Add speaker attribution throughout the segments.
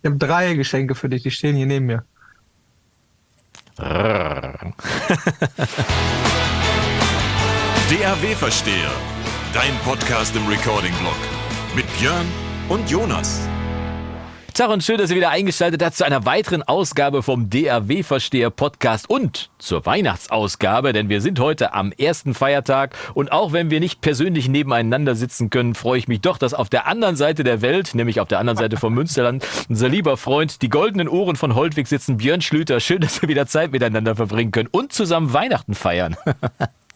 Speaker 1: Ich habe drei Geschenke für dich, die stehen hier neben mir.
Speaker 2: DAW-Versteher, dein Podcast im Recording-Blog mit Björn und Jonas.
Speaker 3: Tag und schön, dass ihr wieder eingeschaltet habt zu einer weiteren Ausgabe vom DAW-Versteher Podcast und zur Weihnachtsausgabe, denn wir sind heute am ersten Feiertag und auch wenn wir nicht persönlich nebeneinander sitzen können, freue ich mich doch, dass auf der anderen Seite der Welt, nämlich auf der anderen Seite vom Münsterland, unser lieber Freund, die goldenen Ohren von Holtwig sitzen, Björn Schlüter. Schön, dass wir wieder Zeit miteinander verbringen können und zusammen Weihnachten feiern.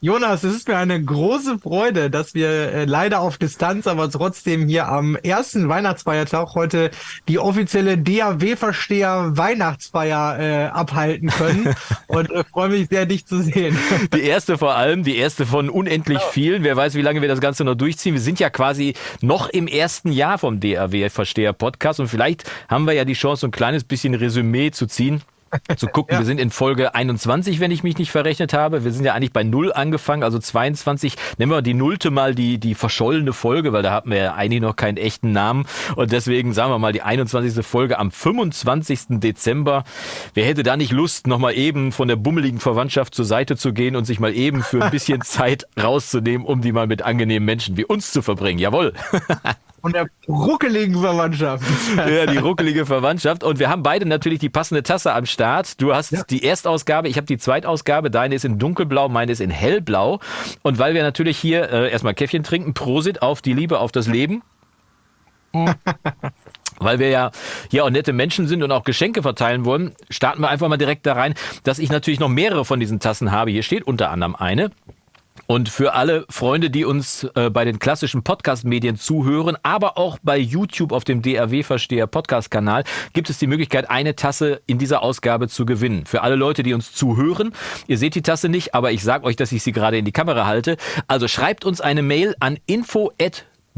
Speaker 1: Jonas, es ist mir eine große Freude, dass wir äh, leider auf Distanz, aber trotzdem hier am ersten Weihnachtsfeiertag heute die offizielle DAW-Versteher Weihnachtsfeier äh, abhalten können und äh, freue mich sehr, dich zu sehen.
Speaker 3: Die erste vor allem, die erste von unendlich genau. vielen. Wer weiß, wie lange wir das Ganze noch durchziehen. Wir sind ja quasi noch im ersten Jahr vom DAW-Versteher Podcast und vielleicht haben wir ja die Chance, ein kleines bisschen Resümee zu ziehen zu gucken. Ja. Wir sind in Folge 21, wenn ich mich nicht verrechnet habe. Wir sind ja eigentlich bei Null angefangen, also 22. Nehmen wir die Nullte mal die, die verschollene Folge, weil da hatten wir ja eigentlich noch keinen echten Namen. Und deswegen sagen wir mal die 21. Folge am 25. Dezember. Wer hätte da nicht Lust, nochmal eben von der bummeligen Verwandtschaft zur Seite zu gehen und sich mal eben für ein bisschen Zeit rauszunehmen, um die mal mit angenehmen Menschen wie uns zu verbringen? Jawohl.
Speaker 1: Von der ruckeligen Verwandtschaft.
Speaker 3: Ja, die ruckelige Verwandtschaft. Und wir haben beide natürlich die passende Tasse am Start. Du hast ja. die Erstausgabe, ich habe die Zweitausgabe. Deine ist in dunkelblau, meine ist in hellblau. Und weil wir natürlich hier äh, erstmal Käffchen trinken, Prosit auf die Liebe, auf das Leben. weil wir ja hier auch nette Menschen sind und auch Geschenke verteilen wollen, starten wir einfach mal direkt da rein, dass ich natürlich noch mehrere von diesen Tassen habe. Hier steht unter anderem eine. Und für alle Freunde, die uns äh, bei den klassischen Podcast-Medien zuhören, aber auch bei YouTube auf dem DRW-Versteher Podcast-Kanal, gibt es die Möglichkeit, eine Tasse in dieser Ausgabe zu gewinnen. Für alle Leute, die uns zuhören, ihr seht die Tasse nicht, aber ich sage euch, dass ich sie gerade in die Kamera halte. Also schreibt uns eine Mail an info@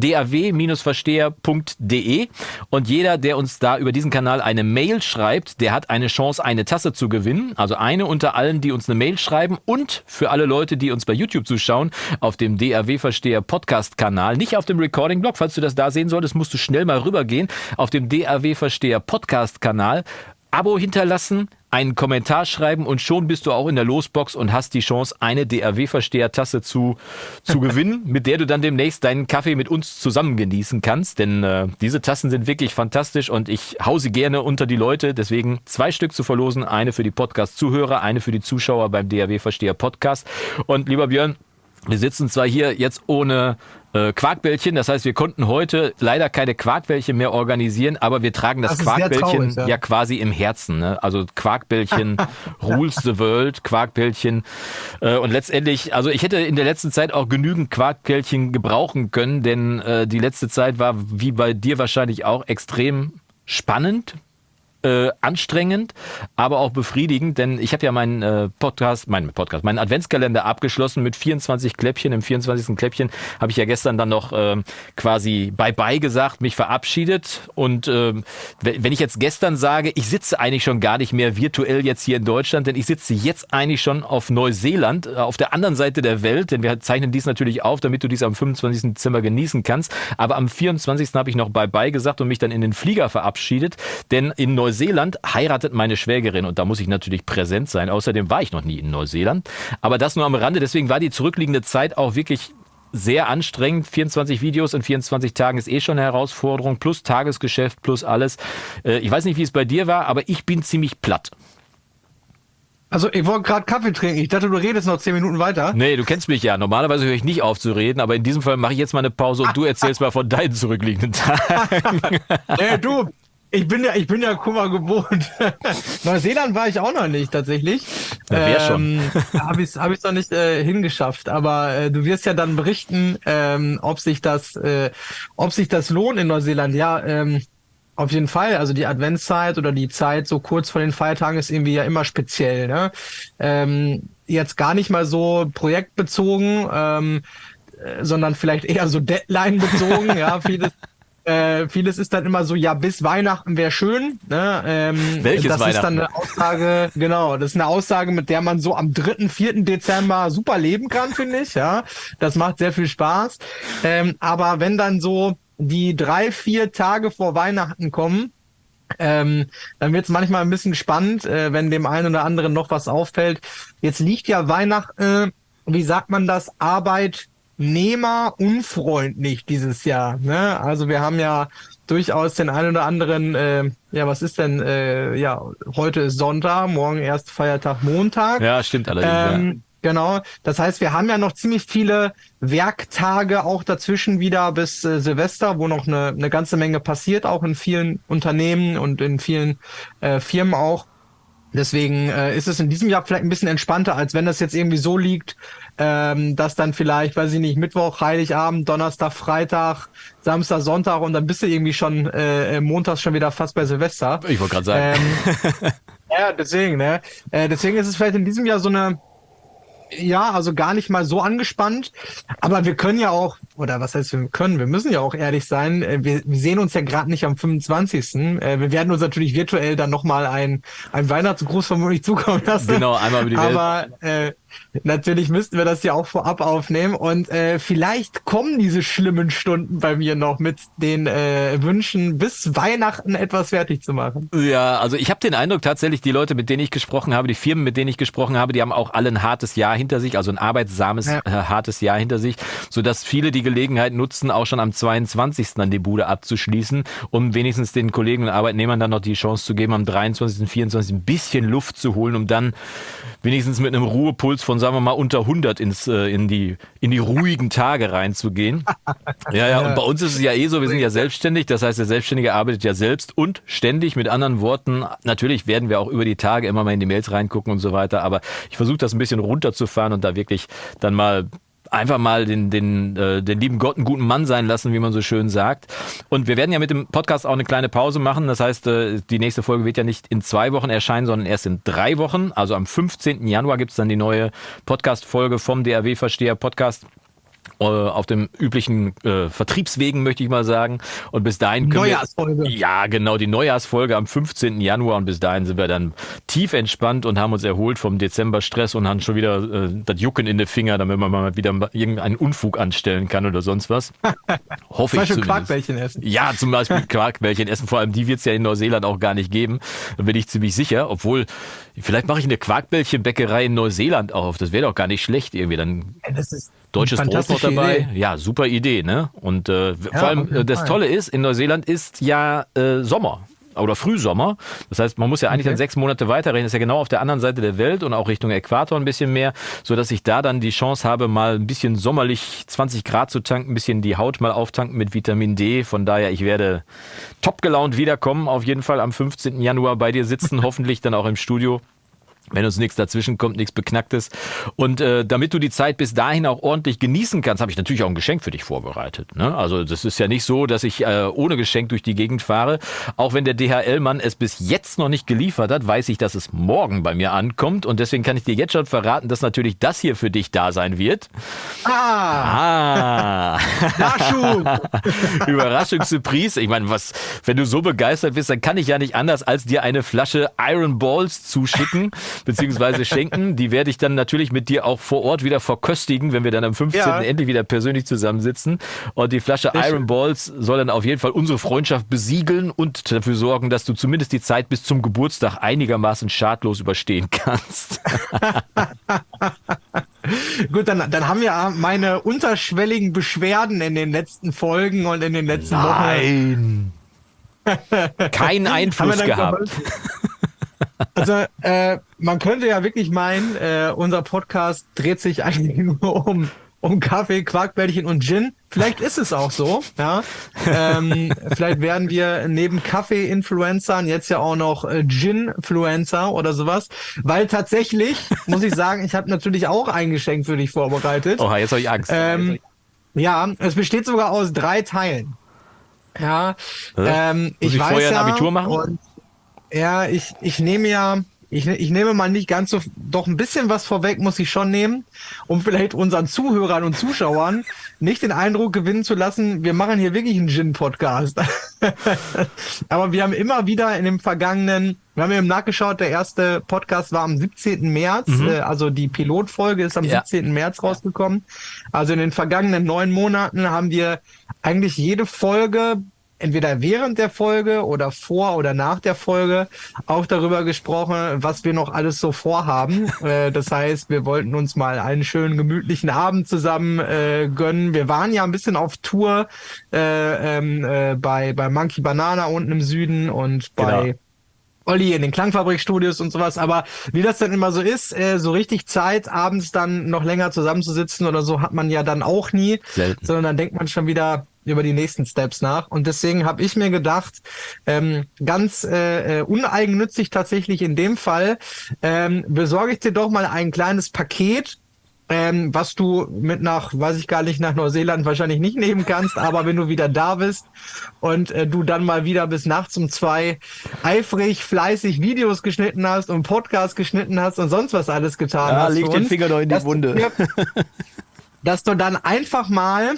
Speaker 3: daw-versteher.de und jeder, der uns da über diesen Kanal eine Mail schreibt, der hat eine Chance, eine Tasse zu gewinnen. Also eine unter allen, die uns eine Mail schreiben und für alle Leute, die uns bei YouTube zuschauen, auf dem DAW-Versteher Podcast-Kanal, nicht auf dem Recording-Blog, falls du das da sehen solltest, musst du schnell mal rübergehen, auf dem DAW-Versteher Podcast-Kanal Abo hinterlassen, einen Kommentar schreiben und schon bist du auch in der Losbox und hast die Chance, eine DRW-Versteher-Tasse zu, zu gewinnen, mit der du dann demnächst deinen Kaffee mit uns zusammen genießen kannst. Denn äh, diese Tassen sind wirklich fantastisch und ich hau sie gerne unter die Leute. Deswegen zwei Stück zu verlosen, eine für die Podcast-Zuhörer, eine für die Zuschauer beim DRW-Versteher-Podcast. Und lieber Björn, wir sitzen zwar hier jetzt ohne äh, Quarkbällchen. Das heißt, wir konnten heute leider keine Quarkbällchen mehr organisieren, aber wir tragen das, das Quarkbällchen ja. ja. quasi im Herzen. Ne? Also Quarkbällchen rules the world, Quarkbällchen. Äh, und letztendlich, also ich hätte in der letzten Zeit auch genügend Quarkbällchen gebrauchen können, denn äh, die letzte Zeit war, wie bei dir wahrscheinlich auch, extrem spannend, äh, anstrengend, aber auch befriedigend, denn ich habe ja meinen äh, Podcast, meinen Podcast, meinen Adventskalender abgeschlossen mit 24 Kläppchen. Im 24. Kläppchen habe ich ja gestern dann noch äh, quasi Bye-bye gesagt, mich verabschiedet. Und äh, wenn ich jetzt gestern sage, ich sitze eigentlich schon gar nicht mehr virtuell jetzt hier in Deutschland, denn ich sitze jetzt eigentlich schon auf Neuseeland, äh, auf der anderen Seite der Welt, denn wir zeichnen dies natürlich auf, damit du dies am 25. Dezember genießen kannst. Aber am 24. habe ich noch Bye-bye gesagt und mich dann in den Flieger verabschiedet, denn in Neuseeland Neuseeland heiratet meine Schwägerin und da muss ich natürlich präsent sein. Außerdem war ich noch nie in Neuseeland. Aber das nur am Rande. Deswegen war die zurückliegende Zeit auch wirklich sehr anstrengend. 24 Videos in 24 Tagen ist eh schon eine Herausforderung. Plus Tagesgeschäft, plus alles. Äh, ich weiß nicht, wie es bei dir war, aber ich bin ziemlich platt.
Speaker 1: Also ich wollte gerade Kaffee trinken. Ich dachte, du redest noch zehn Minuten weiter.
Speaker 3: Nee, du kennst mich ja. Normalerweise höre ich nicht auf zu reden, aber in diesem Fall mache ich jetzt mal eine Pause und du erzählst mal von deinen zurückliegenden Tagen.
Speaker 1: nee, du, ich bin ja, ich bin ja Kummer gewohnt. Neuseeland war ich auch noch nicht tatsächlich.
Speaker 3: Ja, wer schon.
Speaker 1: Ähm, habe ich habe ich noch nicht äh, hingeschafft. Aber äh, du wirst ja dann berichten, ähm, ob sich das, äh, ob sich das lohnt in Neuseeland. Ja, ähm, auf jeden Fall. Also die Adventszeit oder die Zeit so kurz vor den Feiertagen ist irgendwie ja immer speziell. Ne? Ähm, jetzt gar nicht mal so projektbezogen. Ähm, äh, sondern vielleicht eher so Deadline bezogen, ja, vieles, äh, vieles ist dann immer so, ja, bis Weihnachten wäre schön. Ne? Ähm,
Speaker 3: Welches
Speaker 1: das
Speaker 3: Weihnachten?
Speaker 1: ist dann eine Aussage, genau, das ist eine Aussage, mit der man so am 3., 4. Dezember super leben kann, finde ich. Ja, Das macht sehr viel Spaß. Ähm, aber wenn dann so die drei, vier Tage vor Weihnachten kommen, ähm, dann wird es manchmal ein bisschen spannend, äh, wenn dem einen oder anderen noch was auffällt. Jetzt liegt ja Weihnachten, äh, wie sagt man das, Arbeitnehmer unfreundlich dieses Jahr. Ne? Also wir haben ja durchaus den einen oder anderen, äh, ja, was ist denn, äh, ja, heute ist Sonntag, morgen erst Feiertag Montag.
Speaker 3: Ja, stimmt allerdings.
Speaker 1: Ähm,
Speaker 3: ja.
Speaker 1: Genau. Das heißt, wir haben ja noch ziemlich viele Werktage auch dazwischen wieder bis äh, Silvester, wo noch eine, eine ganze Menge passiert, auch in vielen Unternehmen und in vielen äh, Firmen auch. Deswegen äh, ist es in diesem Jahr vielleicht ein bisschen entspannter, als wenn das jetzt irgendwie so liegt, ähm, dass dann vielleicht, weiß ich nicht, Mittwoch, Heiligabend, Donnerstag, Freitag, Samstag, Sonntag und dann bist du irgendwie schon äh, montags schon wieder fast bei Silvester.
Speaker 3: Ich wollte gerade sagen.
Speaker 1: Ähm, ja, deswegen, ne? Äh, deswegen ist es vielleicht in diesem Jahr so eine ja, also gar nicht mal so angespannt. Aber wir können ja auch, oder was heißt wir können, wir müssen ja auch ehrlich sein, äh, wir, wir sehen uns ja gerade nicht am 25. Äh, wir werden uns natürlich virtuell dann nochmal ein, ein Weihnachtsgruß vermutlich zukommen lassen.
Speaker 3: Genau, einmal über die Welt.
Speaker 1: Aber äh, Natürlich müssten wir das ja auch vorab aufnehmen und äh, vielleicht kommen diese schlimmen Stunden bei mir noch mit den äh, Wünschen, bis Weihnachten etwas fertig zu machen.
Speaker 3: Ja, also ich habe den Eindruck tatsächlich, die Leute, mit denen ich gesprochen habe, die Firmen, mit denen ich gesprochen habe, die haben auch alle ein hartes Jahr hinter sich, also ein arbeitsames, ja. äh, hartes Jahr hinter sich, sodass viele die Gelegenheit nutzen, auch schon am 22. dann die Bude abzuschließen, um wenigstens den Kollegen und Arbeitnehmern dann noch die Chance zu geben, am 23. und 24. ein bisschen Luft zu holen, um dann wenigstens mit einem Ruhepuls von, sagen wir mal, unter 100 ins, äh, in, die, in die ruhigen Tage reinzugehen. Ja, ja, und bei uns ist es ja eh so, wir sind ja selbstständig, das heißt, der Selbstständige arbeitet ja selbst und ständig. Mit anderen Worten, natürlich werden wir auch über die Tage immer mal in die Mails reingucken und so weiter, aber ich versuche das ein bisschen runterzufahren und da wirklich dann mal einfach mal den, den, äh, den lieben Gott einen guten Mann sein lassen, wie man so schön sagt. Und wir werden ja mit dem Podcast auch eine kleine Pause machen. Das heißt, äh, die nächste Folge wird ja nicht in zwei Wochen erscheinen, sondern erst in drei Wochen. Also am 15. Januar gibt's dann die neue Podcast-Folge vom DRW-Versteher Podcast äh, auf dem üblichen äh, Vertriebswegen, möchte ich mal sagen. Und bis dahin können
Speaker 1: Neujahrsfolge.
Speaker 3: Wir, ja, genau, die Neujahrsfolge am 15. Januar. Und bis dahin sind wir dann tief entspannt und haben uns erholt vom Dezember-Stress und haben schon wieder äh, das Jucken in den Finger, damit man mal wieder irgendeinen Unfug anstellen kann oder sonst was. Hoffe
Speaker 1: zum
Speaker 3: ich
Speaker 1: Beispiel Quarkbällchen essen.
Speaker 3: Ja, zum Beispiel Quarkbällchen essen. Vor allem die wird's ja in Neuseeland auch gar nicht geben. Da bin ich ziemlich sicher. Obwohl, vielleicht mache ich eine Quarkbällchenbäckerei in Neuseeland auf. Das wäre doch gar nicht schlecht irgendwie. Dann
Speaker 1: das ist
Speaker 3: Deutsches Brot noch dabei. Idee. Ja, super Idee, ne? Und äh, ja, vor allem äh, das Tolle ist, in Neuseeland ist ja äh, Sommer oder Frühsommer. Das heißt, man muss ja eigentlich okay. dann sechs Monate weiterrechnen. Das ist ja genau auf der anderen Seite der Welt und auch Richtung Äquator ein bisschen mehr, so dass ich da dann die Chance habe, mal ein bisschen sommerlich 20 Grad zu tanken, ein bisschen die Haut mal auftanken mit Vitamin D. Von daher, ich werde top gelaunt wiederkommen. Auf jeden Fall am 15. Januar bei dir sitzen, hoffentlich dann auch im Studio wenn uns nichts dazwischen kommt, nichts Beknacktes. Und äh, damit du die Zeit bis dahin auch ordentlich genießen kannst, habe ich natürlich auch ein Geschenk für dich vorbereitet. Ne? Also das ist ja nicht so, dass ich äh, ohne Geschenk durch die Gegend fahre. Auch wenn der DHL-Mann es bis jetzt noch nicht geliefert hat, weiß ich, dass es morgen bei mir ankommt. Und deswegen kann ich dir jetzt schon verraten, dass natürlich das hier für dich da sein wird.
Speaker 1: Ah!
Speaker 3: Ah!
Speaker 1: Nachschub!
Speaker 3: Überraschungssurprise. Ich meine, was, wenn du so begeistert bist, dann kann ich ja nicht anders, als dir eine Flasche Iron Balls zuschicken beziehungsweise schenken. Die werde ich dann natürlich mit dir auch vor Ort wieder verköstigen, wenn wir dann am 15. Ja. endlich wieder persönlich zusammensitzen. Und die Flasche Sehr Iron. Balls soll dann auf jeden Fall unsere Freundschaft besiegeln und dafür sorgen, dass du zumindest die Zeit bis zum Geburtstag einigermaßen schadlos überstehen kannst.
Speaker 1: Gut, dann, dann haben wir meine unterschwelligen Beschwerden in den letzten Folgen und in den letzten
Speaker 3: Nein. Wochen. Keinen Einfluss gehabt.
Speaker 1: Also äh, man könnte ja wirklich meinen, äh, unser Podcast dreht sich eigentlich nur um um Kaffee, Quarkbällchen und Gin. Vielleicht ist es auch so. Ja, ähm, vielleicht werden wir neben Kaffee-Influencern jetzt ja auch noch äh, Gin-Fluencer oder sowas, weil tatsächlich muss ich sagen, ich habe natürlich auch ein Geschenk für dich vorbereitet.
Speaker 3: Oha, jetzt habe ich Angst.
Speaker 1: Ähm, ja, es besteht sogar aus drei Teilen. Ja, ähm,
Speaker 3: Muss
Speaker 1: ich,
Speaker 3: ich
Speaker 1: weiß
Speaker 3: vorher ein
Speaker 1: ja,
Speaker 3: Abitur machen?
Speaker 1: Ja, ich, ich nehme ja, ich, ich nehme mal nicht ganz so, doch ein bisschen was vorweg muss ich schon nehmen, um vielleicht unseren Zuhörern und Zuschauern nicht den Eindruck gewinnen zu lassen, wir machen hier wirklich einen Gin-Podcast. Aber wir haben immer wieder in dem vergangenen, wir haben ja nachgeschaut, der erste Podcast war am 17. März,
Speaker 3: Mhm.
Speaker 1: äh, also die Pilotfolge ist am
Speaker 3: Ja.
Speaker 1: 17. März rausgekommen. Also in den vergangenen neun Monaten haben wir eigentlich jede Folge entweder während der Folge oder vor oder nach der Folge auch darüber gesprochen, was wir noch alles so vorhaben. äh, das heißt, wir wollten uns mal einen schönen gemütlichen Abend zusammen äh, gönnen. Wir waren ja ein bisschen auf Tour äh, ähm, äh, bei, bei Monkey Banana unten im Süden und bei genau. Olli in den Klangfabrikstudios und sowas, aber wie das dann immer so ist, äh, so richtig Zeit, abends dann noch länger zusammenzusitzen oder so, hat man ja dann auch nie, Selten. sondern dann denkt man schon wieder über die nächsten Steps nach. Und deswegen habe ich mir gedacht, ähm, ganz äh, äh uneigennützig tatsächlich in dem Fall, ähm, besorge ich dir doch mal ein kleines Paket ähm, was du mit nach, weiß ich gar nicht, nach Neuseeland wahrscheinlich nicht nehmen kannst, aber wenn du wieder da bist und äh, du dann mal wieder bis nachts um zwei eifrig, fleißig Videos geschnitten hast und Podcasts geschnitten hast und sonst was alles getan ja, hast.
Speaker 3: Leg den Finger doch in die Wunde.
Speaker 1: dass du dann einfach mal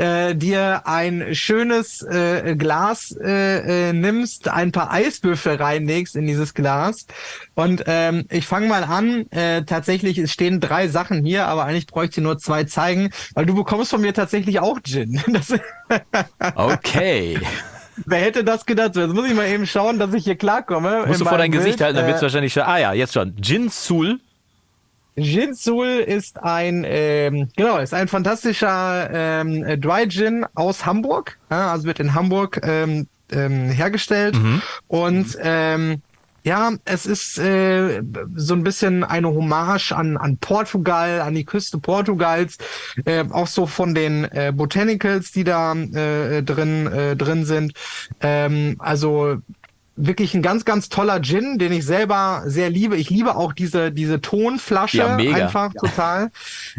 Speaker 1: äh, dir ein schönes äh, Glas äh, äh, nimmst, ein paar Eiswürfel reinlegst in dieses Glas. Und ähm, ich fange mal an. Äh, tatsächlich, es stehen drei Sachen hier, aber eigentlich bräuchte ich nur zwei zeigen, weil du bekommst von mir tatsächlich auch Gin.
Speaker 3: okay.
Speaker 1: Wer hätte das gedacht? Jetzt muss ich mal eben schauen, dass ich hier klarkomme.
Speaker 3: Musst du vor dein Bild. Gesicht halten, dann wird es äh, wahrscheinlich schon. Ah ja, jetzt schon. Gin Sul
Speaker 1: Ginsul ist ein, ähm, genau, ist ein fantastischer ähm, Dry Gin aus Hamburg. Ja, also wird in Hamburg ähm, ähm, hergestellt. Mhm. Und ähm, ja, es ist äh, so ein bisschen eine Hommage an, an Portugal, an die Küste Portugals, äh, auch so von den äh, Botanicals, die da äh, drin äh, drin sind. Ähm, also wirklich ein ganz, ganz toller Gin, den ich selber sehr liebe. Ich liebe auch diese, diese Tonflasche. Ja. Einfach total.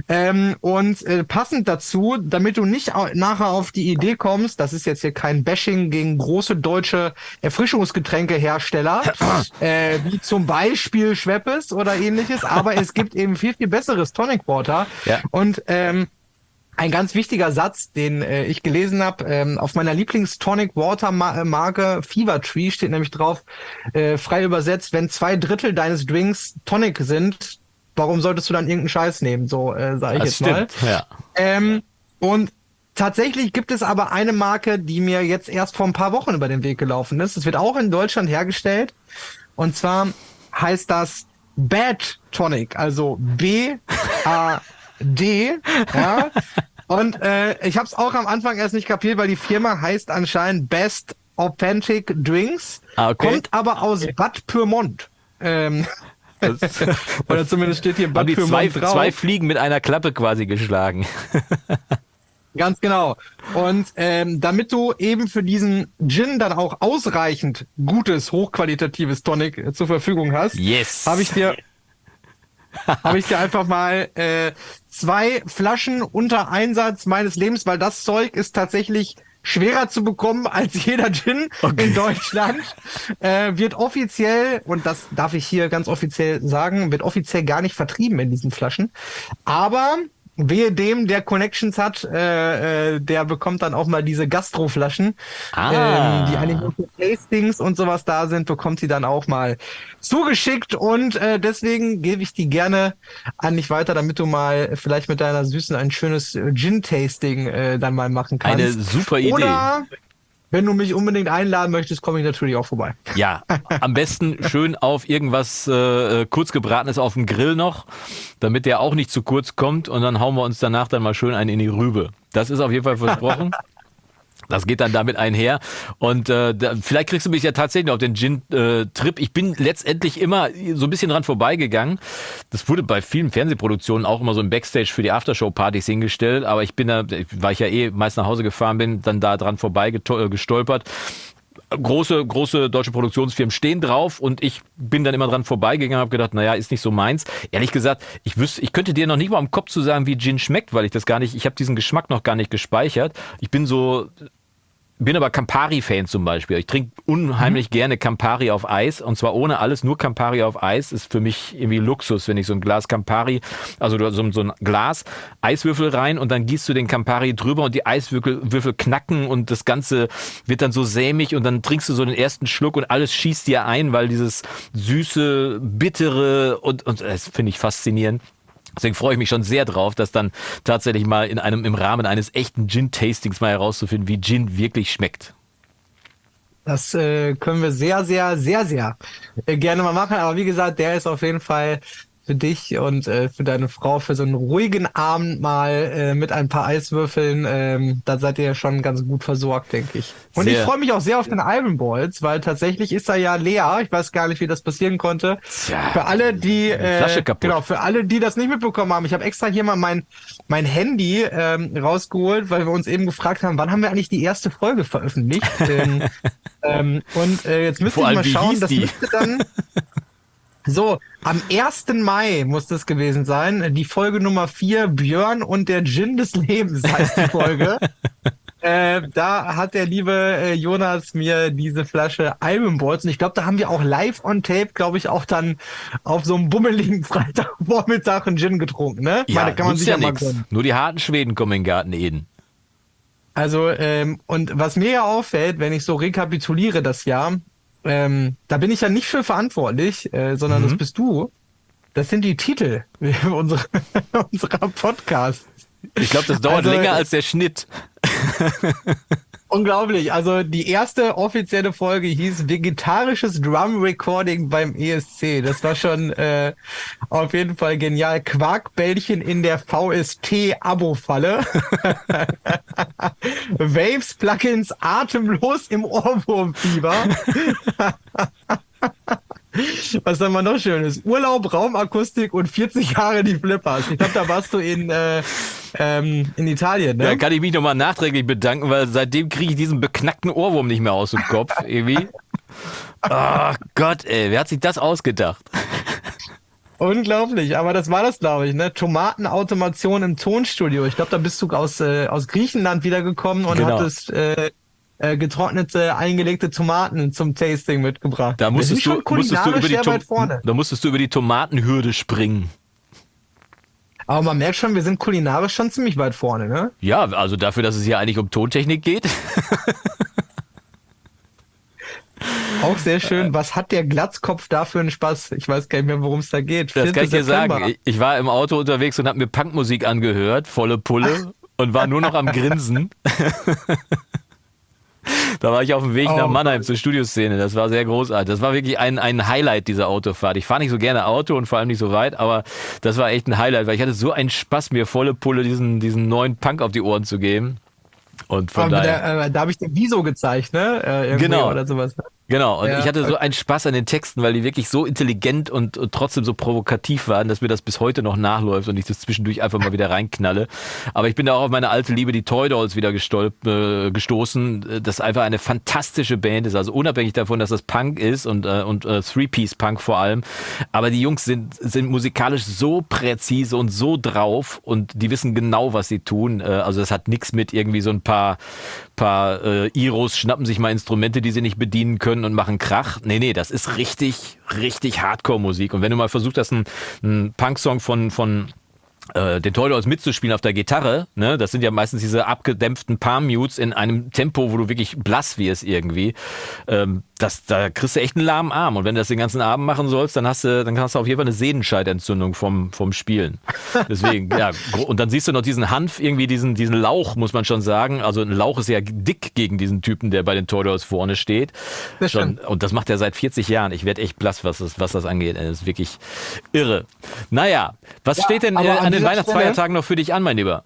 Speaker 1: Ähm, und äh, passend dazu, damit du nicht nachher auf die Idee kommst, das ist jetzt hier kein Bashing gegen große deutsche Erfrischungsgetränkehersteller, äh, wie zum Beispiel Schweppes oder ähnliches, aber es gibt eben viel, viel besseres Tonic Water. Ja. Und ähm, ein ganz wichtiger Satz, den äh, ich gelesen habe, ähm, auf meiner Lieblings-Tonic Water Marke Fever Tree steht nämlich drauf, äh, frei übersetzt, wenn zwei Drittel deines Drinks Tonic sind, warum solltest du dann irgendeinen Scheiß nehmen? So äh, sage ich das jetzt stimmt, mal. Ja. Ähm, und tatsächlich gibt es aber eine Marke, die mir jetzt erst vor ein paar Wochen über den Weg gelaufen ist. Es wird auch in Deutschland hergestellt. Und zwar heißt das Bad Tonic, also B A D. Ja. Und äh, ich habe es auch am Anfang erst nicht kapiert, weil die Firma heißt anscheinend Best Authentic Drinks, ah, okay. kommt aber aus Bad Pyrmont. Ähm, oder zumindest steht hier
Speaker 3: Bad Pyrmont zwei, drauf. zwei Fliegen mit einer Klappe quasi geschlagen.
Speaker 1: Ganz genau. Und ähm, damit du eben für diesen Gin dann auch ausreichend gutes, hochqualitatives Tonic äh, zur Verfügung hast,
Speaker 3: yes.
Speaker 1: habe ich dir habe ich dir einfach mal äh, zwei Flaschen unter Einsatz meines Lebens, weil das Zeug ist tatsächlich schwerer zu bekommen als jeder Gin okay. in Deutschland. Äh, wird offiziell, und das darf ich hier ganz offiziell sagen, wird offiziell gar nicht vertrieben in diesen Flaschen. Aber Wehe dem, der Connections hat, äh, äh, der bekommt dann auch mal diese Gastroflaschen, ah. ähm, die eigentlich für Tastings und sowas da sind, bekommt sie dann auch mal zugeschickt und äh, deswegen gebe ich die gerne an dich weiter, damit du mal vielleicht mit deiner Süßen ein schönes Gin-Tasting äh, dann mal machen kannst.
Speaker 3: Eine super Idee.
Speaker 1: Oder wenn du mich unbedingt einladen möchtest, komme ich natürlich auch vorbei.
Speaker 3: Ja, am besten schön auf irgendwas äh, kurz gebratenes auf dem Grill noch, damit der auch nicht zu kurz kommt und dann hauen wir uns danach dann mal schön einen in die Rübe. Das ist auf jeden Fall versprochen. Das geht dann damit einher. Und äh, da, vielleicht kriegst du mich ja tatsächlich auf den Gin-Trip. Äh, ich bin letztendlich immer so ein bisschen dran vorbeigegangen. Das wurde bei vielen Fernsehproduktionen auch immer so im Backstage für die Aftershow-Partys hingestellt. Aber ich bin da, weil ich ja eh meist nach Hause gefahren bin, dann da dran vorbeigestolpert große, große deutsche Produktionsfirmen stehen drauf und ich bin dann immer dran vorbeigegangen und habe gedacht, naja, ist nicht so meins. Ehrlich gesagt, ich wüsste, ich könnte dir noch nicht mal im Kopf zu sagen, wie Gin schmeckt, weil ich das gar nicht, ich habe diesen Geschmack noch gar nicht gespeichert. Ich bin so bin aber Campari-Fan zum Beispiel. Ich trinke unheimlich mhm. gerne Campari auf Eis und zwar ohne alles, nur Campari auf Eis ist für mich irgendwie Luxus, wenn ich so ein Glas Campari, also so, so ein Glas Eiswürfel rein und dann gießt du den Campari drüber und die Eiswürfel Würfel knacken und das Ganze wird dann so sämig und dann trinkst du so den ersten Schluck und alles schießt dir ein, weil dieses süße, bittere und, und das finde ich faszinierend. Deswegen freue ich mich schon sehr drauf, das dann tatsächlich mal in einem, im Rahmen eines echten Gin-Tastings mal herauszufinden, wie Gin wirklich schmeckt.
Speaker 1: Das äh, können wir sehr, sehr, sehr, sehr äh, gerne mal machen. Aber wie gesagt, der ist auf jeden Fall für dich und äh, für deine Frau für so einen ruhigen Abend mal äh, mit ein paar Eiswürfeln. Ähm, da seid ihr ja schon ganz gut versorgt, denke ich. Und
Speaker 3: Sehr.
Speaker 1: ich freue mich auch sehr auf den Iron Balls, weil tatsächlich ist er ja leer. Ich weiß gar nicht, wie das passieren konnte.
Speaker 3: Tja,
Speaker 1: für alle, die äh, genau, für alle, die das nicht mitbekommen haben, ich habe extra hier mal mein mein Handy ähm, rausgeholt, weil wir uns eben gefragt haben, wann haben wir eigentlich die erste Folge veröffentlicht? ähm, ähm, und äh, jetzt müsste ich mal schauen, das müsste dann so, am 1. Mai muss das gewesen sein. Die Folge Nummer 4, Björn und der Gin des Lebens heißt die Folge. äh, da hat der liebe äh, Jonas mir diese Flasche Balls und ich glaube, da haben wir auch live on tape, glaube ich, auch dann auf so einem bummeligen Freitagvormittag einen Gin getrunken, ne? Ich meine, kann man sich ja, mal
Speaker 3: nix.
Speaker 1: gönnen.
Speaker 3: Nur die harten Schweden kommen in den Garten Eden.
Speaker 1: Also, ähm, und was mir ja auffällt, wenn ich so rekapituliere das Jahr, ähm, da bin ich ja nicht für verantwortlich, äh, sondern
Speaker 3: Mhm.
Speaker 1: das bist du. Das sind die Titel unserer, unserer Podcasts.
Speaker 3: Ich glaube, das dauert
Speaker 1: Also,
Speaker 3: länger als der Schnitt.
Speaker 1: Unglaublich. Also die erste offizielle Folge hieß Vegetarisches Drum Recording beim ESC. Das war schon äh, auf jeden Fall genial. Quarkbällchen in der VST-Abo-Falle. Waves Plugins atemlos im Ohrwurmfieber. Was haben wir noch Schönes? Urlaub, Raumakustik und 40 Jahre die Flippers. Ich glaube, da warst du in, äh, ähm, in Italien, ne?
Speaker 3: Da kann ich mich nochmal nachträglich bedanken, weil seitdem kriege ich diesen beknackten Ohrwurm nicht mehr aus dem Kopf. Irgendwie. Ach Gott, ey, wer hat sich das ausgedacht?
Speaker 1: Unglaublich, aber das war das, glaube ich, ne? Tomatenautomation im Tonstudio. Ich glaube, da bist du aus, äh, aus Griechenland wiedergekommen und
Speaker 3: Genau.
Speaker 1: hattest äh, äh, getrocknete, eingelegte Tomaten zum Tasting mitgebracht.
Speaker 3: Da musstest du, musstest du über die Tom
Speaker 1: vorne.
Speaker 3: da musstest du über die Tomatenhürde springen.
Speaker 1: Aber man merkt schon, wir sind kulinarisch schon ziemlich weit vorne, ne?
Speaker 3: Ja, also dafür, dass es hier eigentlich um Tontechnik geht.
Speaker 1: Auch sehr schön. Was hat der Glatzkopf da für einen Spaß? Ich weiß gar nicht mehr, worum es da geht.
Speaker 3: Das
Speaker 1: 4.
Speaker 3: kann ich dir sagen. Ich, ich war im Auto unterwegs und habe mir Punkmusik angehört, volle Pulle, und war nur noch am Grinsen. Da war ich auf dem Weg
Speaker 1: Oh
Speaker 3: nach Mannheim zur Studioszene. Das war sehr großartig. Das war wirklich ein, ein Highlight dieser Autofahrt. Ich fahre nicht so gerne Auto und vor allem nicht so weit, aber das war echt ein Highlight, weil ich hatte so einen Spaß, mir volle Pulle diesen, diesen neuen Punk auf die Ohren zu geben. Und von daher.
Speaker 1: der, äh, da habe ich den Wieso gezeigt, ne? Äh,
Speaker 3: Genau.
Speaker 1: Oder sowas.
Speaker 3: Genau, und
Speaker 1: Ja.
Speaker 3: ich hatte so einen Spaß an den Texten, weil die wirklich so intelligent und, und trotzdem so provokativ waren, dass mir das bis heute noch nachläuft und ich das zwischendurch einfach mal wieder reinknalle. Aber ich bin da auch auf meine alte Liebe, die Toy Dolls, wieder gestolp, äh, gestoßen, das einfach eine fantastische Band ist. Also unabhängig davon, dass das Punk ist und, äh, und äh, Three-Piece-Punk vor allem. Aber die Jungs sind, sind musikalisch so präzise und so drauf und die wissen genau, was sie tun. Äh, also das hat nichts mit irgendwie so ein paar, paar äh, Iros schnappen sich mal Instrumente, die sie nicht bedienen können und machen Krach. Nee, nee, das ist richtig, richtig Hardcore-Musik. Und wenn du mal versucht hast, einen, einen Punk-Song von, von den Toy Dolls mitzuspielen auf der Gitarre, ne, das sind ja meistens diese abgedämpften Palm-Mutes in einem Tempo, wo du wirklich blass wirst irgendwie. Ähm, das, da kriegst du echt einen lahmen Arm. Und wenn du das den ganzen Abend machen sollst, dann hast du, dann hast du auf jeden Fall eine Sehnenscheidentzündung vom, vom Spielen. Deswegen, ja, und dann siehst du noch diesen Hanf, irgendwie diesen, diesen Lauch, muss man schon sagen. Also ein Lauch ist ja dick gegen diesen Typen, der bei den Toy Dolls vorne steht.
Speaker 1: Das
Speaker 3: Schon, und das macht er seit 40 Jahren. Ich werde echt blass, was das, was das angeht. Das ist wirklich irre. Naja, was
Speaker 1: Ja,
Speaker 3: steht denn äh,
Speaker 1: an
Speaker 3: den Weihnachtsfeiertagen noch für dich an, mein Lieber?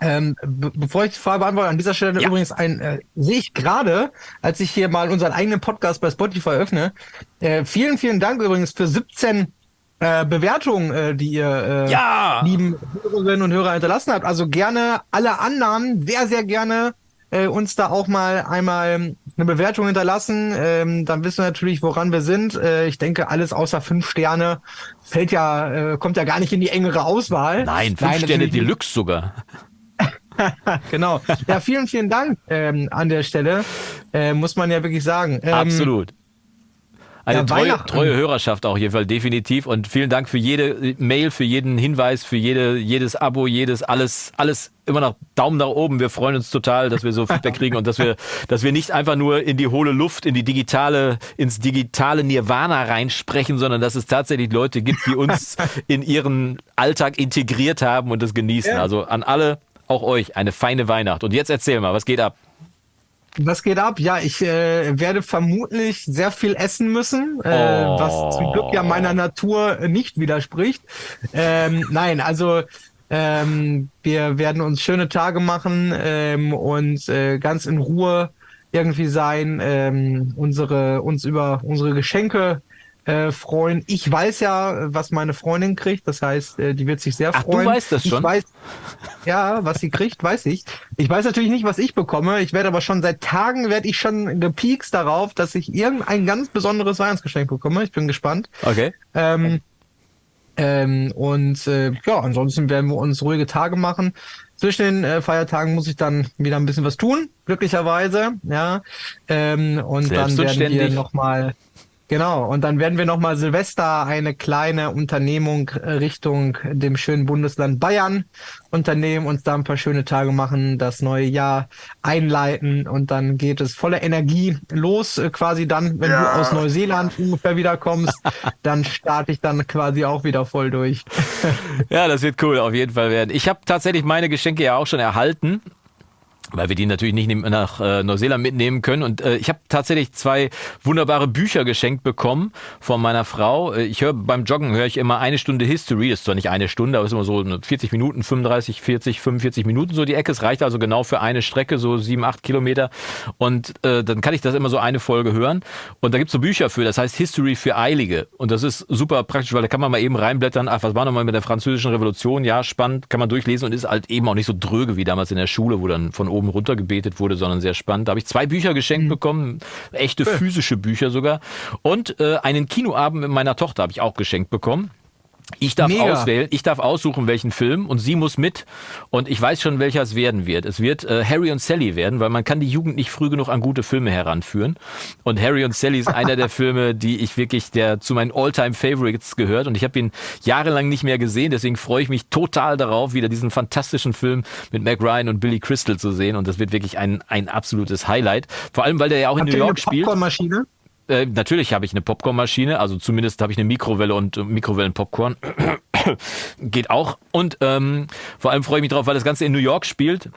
Speaker 1: Ähm, be bevor ich die Frage beantworte, an dieser Stelle
Speaker 3: Ja.
Speaker 1: übrigens ein, äh, sehe ich gerade, als ich hier mal unseren eigenen Podcast bei Spotify öffne, äh, vielen, vielen Dank übrigens für 17 äh, Bewertungen, äh, die ihr äh,
Speaker 3: Ja!
Speaker 1: lieben Hörerinnen und Hörer hinterlassen habt. Also gerne alle Annahmen, sehr, sehr gerne äh, uns da auch mal einmal eine Bewertung hinterlassen. Ähm, dann wissen wir natürlich, woran wir sind. Äh, ich denke, alles außer fünf Sterne fällt ja, äh, kommt ja gar nicht in die engere Auswahl.
Speaker 3: Nein, fünf Sterne
Speaker 1: natürlich nicht.
Speaker 3: Deluxe sogar.
Speaker 1: Genau. Ja, vielen, vielen Dank ähm, an der Stelle. Äh, muss man ja wirklich sagen. Ähm,
Speaker 3: Absolut. Eine
Speaker 1: ja,
Speaker 3: treue, treue Hörerschaft auch jeden Fall definitiv und vielen Dank für jede Mail, für jeden Hinweis, für jede, jedes Abo, jedes alles, alles immer noch Daumen nach oben. Wir freuen uns total, dass wir so Feedback kriegen und dass wir, dass wir nicht einfach nur in die hohle Luft, in die digitale, ins digitale Nirvana reinsprechen, sondern dass es tatsächlich Leute gibt, die uns in ihren Alltag integriert haben und das genießen.
Speaker 1: Ja.
Speaker 3: Also an alle, auch euch, eine feine Weihnacht. Und jetzt erzähl mal, was geht ab?
Speaker 1: Was geht ab? Ja, ich äh, werde vermutlich sehr viel essen müssen, äh, oh. was zum Glück ja meiner Natur nicht widerspricht. Ähm, nein, also ähm, wir werden uns schöne Tage machen ähm, und äh, ganz in Ruhe irgendwie sein, ähm, unsere uns über unsere Geschenke äh, freuen. Ich weiß ja, was meine Freundin kriegt. Das heißt, äh, die wird sich sehr
Speaker 3: Ach,
Speaker 1: freuen.
Speaker 3: Du weißt das schon.
Speaker 1: Ich weiß, ja, was sie kriegt, weiß ich. Ich weiß natürlich nicht, was ich bekomme. Ich werde aber schon seit Tagen werde ich schon gepiekst darauf, dass ich irgendein ganz besonderes Weihnachtsgeschenk bekomme. Ich bin gespannt.
Speaker 3: Okay.
Speaker 1: Ähm, ähm, und äh, ja, ansonsten werden wir uns ruhige Tage machen. Zwischen den äh, Feiertagen muss ich dann wieder ein bisschen was tun, glücklicherweise. Ja, ähm, und dann werden wir nochmal Genau, und dann werden wir nochmal Silvester eine kleine Unternehmung äh, Richtung dem schönen Bundesland Bayern unternehmen, uns da ein paar schöne Tage machen, das neue Jahr einleiten und dann geht es voller Energie los, äh, quasi dann, wenn ja. du aus Neuseeland ungefähr wiederkommst, dann starte ich dann quasi auch wieder voll durch.
Speaker 3: ja, das wird cool, auf jeden Fall werden. Ich habe tatsächlich meine Geschenke ja auch schon erhalten weil wir die natürlich nicht nach äh, Neuseeland mitnehmen können. Und äh, ich habe tatsächlich zwei wunderbare Bücher geschenkt bekommen von meiner Frau. Äh, ich höre beim Joggen höre ich immer eine Stunde History. Das ist zwar nicht eine Stunde, aber es ist immer so 40 Minuten, 35, 40, 45 Minuten so die Ecke. Es reicht also genau für eine Strecke, so sieben, acht Kilometer. Und äh, dann kann ich das immer so eine Folge hören. Und da gibt's so Bücher für, das heißt History für Eilige. Und das ist super praktisch, weil da kann man mal eben reinblättern, ach, was war nochmal mit der französischen Revolution? Ja, spannend, kann man durchlesen und ist halt eben auch nicht so dröge wie damals in der Schule, wo dann von oben runter gebetet wurde, sondern sehr spannend. Da habe ich zwei Bücher geschenkt mhm. bekommen, echte physische Bücher sogar. Und äh, einen Kinoabend mit meiner Tochter habe ich auch geschenkt bekommen. Ich darf Mega. auswählen, ich darf aussuchen, welchen Film und sie muss mit und ich weiß schon, welcher es werden wird. Es wird äh, Harry und Sally werden, weil man kann die Jugend nicht früh genug an gute Filme heranführen. Und Harry und Sally ist einer der Filme, die ich wirklich, der zu meinen Alltime favorites gehört und ich habe ihn jahrelang nicht mehr gesehen, deswegen freue ich mich total darauf, wieder diesen fantastischen Film mit Meg Ryan und Billy Crystal zu sehen und das wird wirklich ein, ein absolutes Highlight. Vor allem, weil der ja auch Habt in New York spielt. Äh, natürlich habe ich eine Popcornmaschine, also zumindest habe ich eine Mikrowelle und äh, Mikrowellenpopcorn. Geht auch. Und ähm, vor allem freue ich mich drauf, weil das Ganze in New York spielt.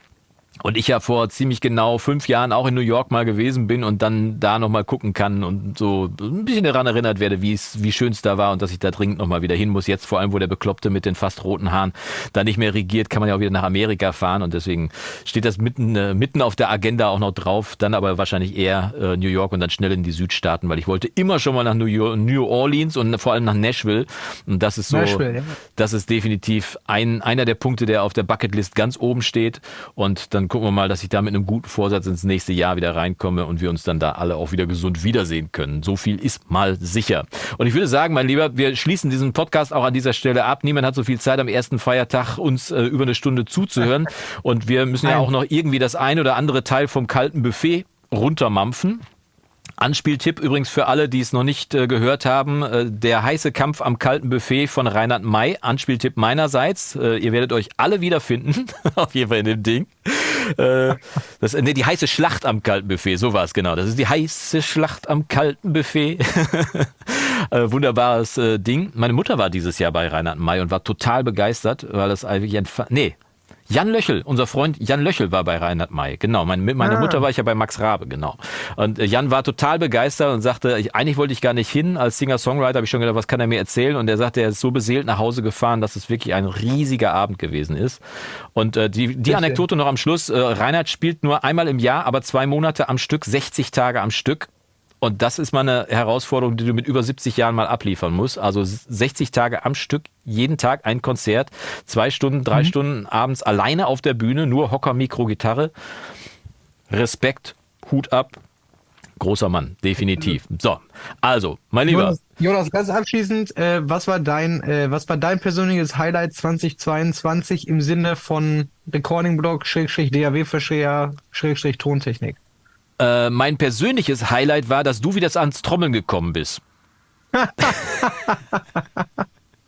Speaker 3: Und ich ja vor ziemlich genau fünf Jahren auch in New York mal gewesen bin und dann da nochmal gucken kann und so ein bisschen daran erinnert werde, wie es, wie schön es da war und dass ich da dringend nochmal wieder hin muss. Jetzt vor allem, wo der Bekloppte mit den fast roten Haaren da nicht mehr regiert, kann man ja auch wieder nach Amerika fahren und deswegen steht das mitten, äh, mitten auf der Agenda auch noch drauf. Dann aber wahrscheinlich eher äh, New York und dann schnell in die Südstaaten, weil ich wollte immer schon mal nach New, York, New Orleans und vor allem nach Nashville. Und das ist so, Nashville, ja. das ist definitiv ein, einer der Punkte, der auf der Bucketlist ganz oben steht. Und dann gucken wir mal, dass ich da mit einem guten Vorsatz ins nächste Jahr wieder reinkomme und wir uns dann da alle auch wieder gesund wiedersehen können. So viel ist mal sicher. Und ich würde sagen, mein Lieber, wir schließen diesen Podcast auch an dieser Stelle ab. Niemand hat so viel Zeit am ersten Feiertag uns äh, über eine Stunde zuzuhören. Und wir müssen ja auch noch irgendwie das ein oder andere Teil vom kalten Buffet runtermampfen. Anspieltipp übrigens für alle, die es noch nicht äh, gehört haben, äh, der heiße Kampf am kalten Buffet von Reinhard May. Anspieltipp meinerseits. Äh, ihr werdet euch alle wiederfinden, auf jeden Fall in dem Ding. Äh, das, nee, die heiße Schlacht am kalten Buffet, so war es genau. Das ist die heiße Schlacht am kalten Buffet. Äh, wunderbares äh, Ding. Meine Mutter war dieses Jahr bei Reinhard May und war total begeistert, weil das eigentlich ein... Nee, Jan Löchel, unser Freund Jan Löchel war bei Reinhard May. Genau, meine, mit meiner ah. Mutter war ich ja bei Max Rabe, genau. Und äh, Jan war total begeistert und sagte, ich, eigentlich wollte ich gar nicht hin. Als Singer-Songwriter habe ich schon gedacht, was kann er mir erzählen? Und er sagte, er ist so beseelt nach Hause gefahren, dass es wirklich ein riesiger Abend gewesen ist. Und äh, die, die Anekdote noch am Schluss, äh, Reinhard spielt nur einmal im Jahr, aber zwei Monate am Stück, 60 Tage am Stück. Und das ist mal eine Herausforderung, die du mit über 70 Jahren mal abliefern musst. Also 60 Tage am Stück, jeden Tag ein Konzert, zwei Stunden, drei mhm. Stunden abends alleine auf der Bühne, nur Hocker, Mikro, Gitarre. Respekt, Hut ab. Großer Mann, definitiv. So, also, mein Lieber.
Speaker 1: Jonas, ganz abschließend, äh, was war dein, äh, was war dein persönliches Highlight 2022 im Sinne von Recording Blog, Schrägstrich DAW Verschreher, Schrägstrich Tontechnik?
Speaker 3: Äh, mein persönliches Highlight war, dass du wieder ans Trommeln gekommen bist.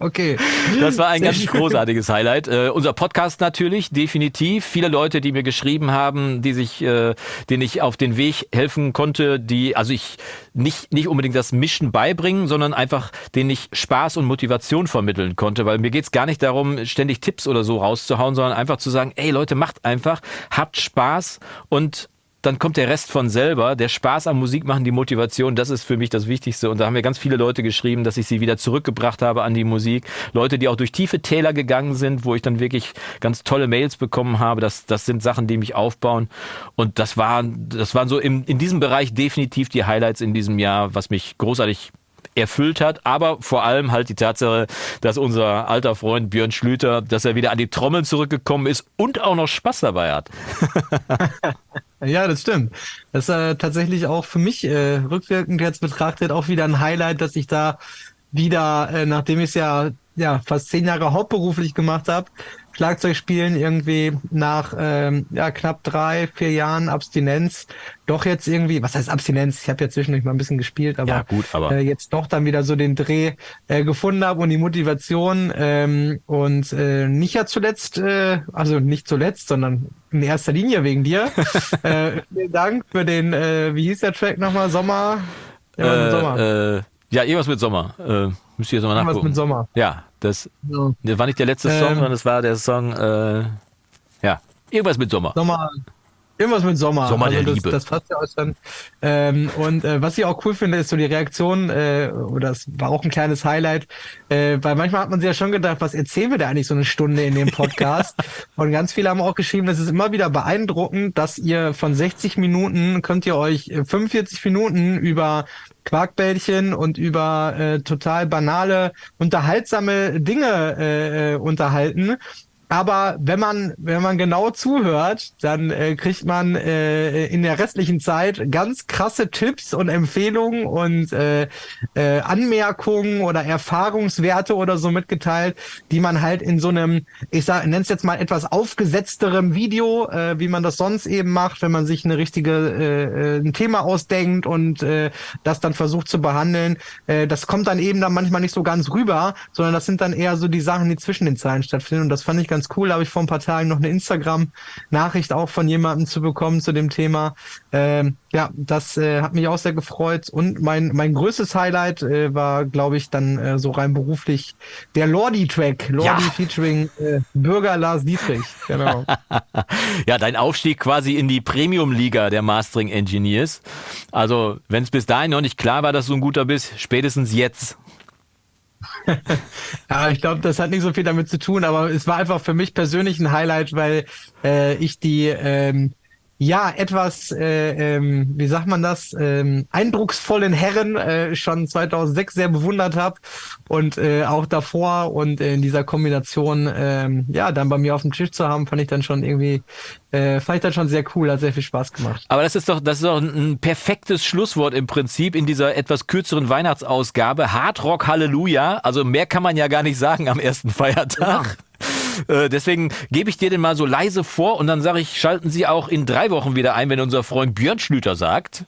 Speaker 1: Okay.
Speaker 3: Das war ein Sehr ganz großartiges Highlight. Äh, unser Podcast natürlich, definitiv. Viele Leute, die mir geschrieben haben, die sich, äh, denen ich auf den Weg helfen konnte, die, also ich nicht, nicht unbedingt das Mischen beibringen, sondern einfach, denen ich Spaß und Motivation vermitteln konnte. Weil mir geht's gar nicht darum, ständig Tipps oder so rauszuhauen, sondern einfach zu sagen, ey Leute, macht einfach, habt Spaß und dann kommt der Rest von selber. Der Spaß am Musik machen, die Motivation, das ist für mich das Wichtigste. Und da haben mir ganz viele Leute geschrieben, dass ich sie wieder zurückgebracht habe an die Musik. Leute, die auch durch tiefe Täler gegangen sind, wo ich dann wirklich ganz tolle Mails bekommen habe. Das, das sind Sachen, die mich aufbauen. Und das waren, das waren so im, in diesem Bereich definitiv die Highlights in diesem Jahr, was mich großartig erfüllt hat, aber vor allem halt die Tatsache, dass unser alter Freund Björn Schlüter, dass er wieder an die Trommeln zurückgekommen ist und auch noch Spaß dabei hat.
Speaker 1: ja, das stimmt. Das ist äh, tatsächlich auch für mich äh, rückwirkend jetzt betrachtet auch wieder ein Highlight, dass ich da wieder, äh, nachdem ich es ja, ja fast zehn Jahre hauptberuflich gemacht habe, Schlagzeug spielen irgendwie nach ähm, ja, knapp drei, vier Jahren Abstinenz doch jetzt irgendwie, was heißt Abstinenz? Ich habe ja zwischendurch mal ein bisschen gespielt, aber,
Speaker 3: ja, gut, aber
Speaker 1: äh, jetzt doch dann wieder so den Dreh äh, gefunden habe und die Motivation ähm, und äh, nicht ja zuletzt, äh, also nicht zuletzt, sondern in erster Linie wegen dir. äh, vielen Dank für den, äh, wie hieß der Track nochmal? Sommer?
Speaker 3: Ja, äh, Sommer. Äh, ja, irgendwas mit Sommer. Äh, müsst ihr jetzt mal nachgucken. Irgendwas
Speaker 1: mit Sommer.
Speaker 3: Ja, das, ja. das war nicht der letzte Song, ähm, sondern es war der Song, äh, ja, irgendwas mit Sommer.
Speaker 1: Sommer. Irgendwas mit Sommer.
Speaker 3: Sommer also
Speaker 1: der
Speaker 3: das, Liebe.
Speaker 1: Das passt ja auch schon. Ähm, und äh, was ich auch cool finde, ist so die Reaktion, äh, oder das war auch ein kleines Highlight, äh, weil manchmal hat man sich ja schon gedacht, was erzählen wir da eigentlich so eine Stunde in dem Podcast? und ganz viele haben auch geschrieben, es ist immer wieder beeindruckend, dass ihr von 60 Minuten könnt ihr euch 45 Minuten über Quarkbällchen und über äh, total banale, unterhaltsame Dinge äh, äh unterhalten. Aber wenn man, wenn man genau zuhört, dann äh, kriegt man äh, in der restlichen Zeit ganz krasse Tipps und Empfehlungen und äh, äh, Anmerkungen oder Erfahrungswerte oder so mitgeteilt, die man halt in so einem, ich sag, nenne es jetzt mal etwas aufgesetzterem Video, äh, wie man das sonst eben macht, wenn man sich eine richtige äh, äh, ein Thema ausdenkt und äh, das dann versucht zu behandeln. Äh, das kommt dann eben dann manchmal nicht so ganz rüber, sondern das sind dann eher so die Sachen, die zwischen den Zeilen stattfinden. Und das fand ich ganz ganz cool. Habe ich vor ein paar Tagen noch eine Instagram-Nachricht auch von jemandem zu bekommen zu dem Thema. Ähm, ja, das äh, hat mich auch sehr gefreut. Und mein, mein größtes Highlight äh, war, glaube ich, dann äh, so rein beruflich der Lordi-Track. Lordi ja. featuring äh, Bürger Lars Dietrich. Genau.
Speaker 3: ja, dein Aufstieg quasi in die Premium-Liga der Mastering Engineers. Also, wenn es bis dahin noch nicht klar war, dass du ein guter bist, spätestens jetzt.
Speaker 1: Ja, ich glaube, das hat nicht so viel damit zu tun, aber es war einfach für mich persönlich ein Highlight, weil äh, ich die ähm, ja etwas, äh, ähm, wie sagt man das, ähm, eindrucksvollen Herren äh, schon 2006 sehr bewundert habe und äh, auch davor und in dieser Kombination, ähm, ja, dann bei mir auf dem Tisch zu haben, fand ich dann schon irgendwie, äh, fand ich dann schon sehr cool, hat sehr viel Spaß gemacht.
Speaker 3: Aber das ist doch, das ist doch ein perfektes Schlusswort im Prinzip in dieser etwas kürzeren Weihnachtsausgabe. Hard Rock Halleluja, also mehr kann man ja gar nicht sagen am ersten Feiertag. Ja. Äh, deswegen gebe ich dir den mal so leise vor und dann sage ich, schalten Sie auch in drei Wochen wieder ein, wenn unser Freund Björn Schlüter sagt.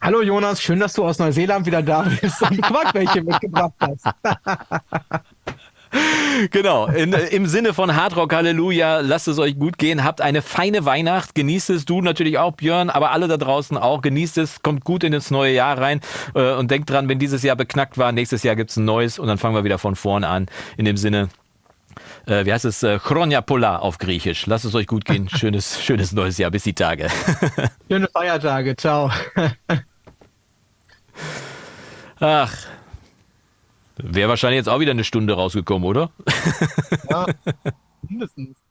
Speaker 1: Hallo Jonas, schön, dass du aus Neuseeland wieder da bist und Quarkwelche mitgebracht hast.
Speaker 3: genau, in, im Sinne von Hardrock Halleluja, lasst es euch gut gehen, habt eine feine Weihnacht, genießt es, du natürlich auch, Björn, aber alle da draußen auch, genießt es, kommt gut in das neue Jahr rein äh, und denkt dran, wenn dieses Jahr beknackt war, nächstes Jahr gibt es ein neues und dann fangen wir wieder von vorne an. In dem Sinne, äh, wie heißt es, äh, Chronia Polar auf Griechisch. Lasst es euch gut gehen. Schönes, schönes neues Jahr. Bis die Tage.
Speaker 1: Schöne Feiertage. Ciao.
Speaker 3: Ach. Wäre wahrscheinlich jetzt auch wieder eine Stunde rausgekommen, oder?
Speaker 1: Ja, mindestens.